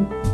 you